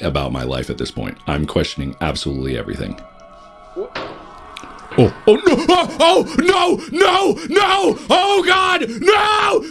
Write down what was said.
about my life at this point. I'm questioning absolutely everything. Oh, oh no! Oh, oh no! No! No! Oh God! No!